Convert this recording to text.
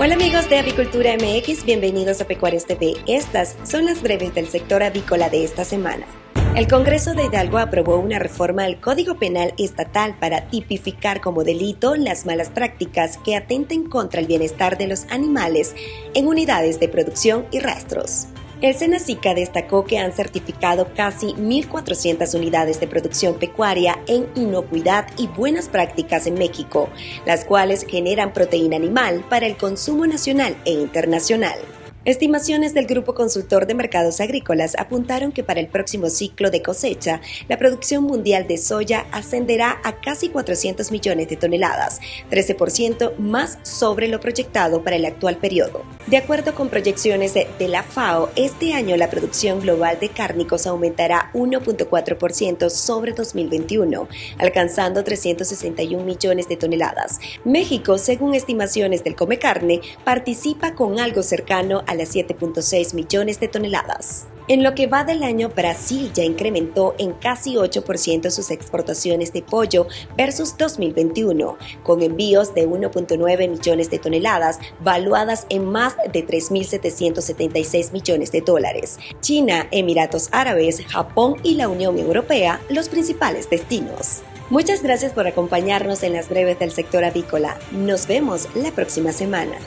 Hola amigos de Avicultura MX, bienvenidos a Pecuarios TV. Estas son las breves del sector avícola de esta semana. El Congreso de Hidalgo aprobó una reforma al Código Penal Estatal para tipificar como delito las malas prácticas que atenten contra el bienestar de los animales en unidades de producción y rastros. El Senacica destacó que han certificado casi 1.400 unidades de producción pecuaria en inocuidad y buenas prácticas en México, las cuales generan proteína animal para el consumo nacional e internacional. Estimaciones del Grupo Consultor de Mercados Agrícolas apuntaron que para el próximo ciclo de cosecha, la producción mundial de soya ascenderá a casi 400 millones de toneladas, 13% más sobre lo proyectado para el actual periodo. De acuerdo con proyecciones de, la FAO, este año la producción global de cárnicos aumentará 1.4% sobre 2021, alcanzando 361 millones de toneladas. México, según estimaciones del Come Carne, participa con algo cercano a las 7.6 millones de toneladas. En lo que va del año, Brasil ya incrementó en casi 8% sus exportaciones de pollo versus 2021, con envíos de 1.9 millones de toneladas, valuadas en más de 3.776 millones de dólares. China, Emiratos Árabes, Japón y la Unión Europea, los principales destinos. Muchas gracias por acompañarnos en las breves del sector avícola. Nos vemos la próxima semana.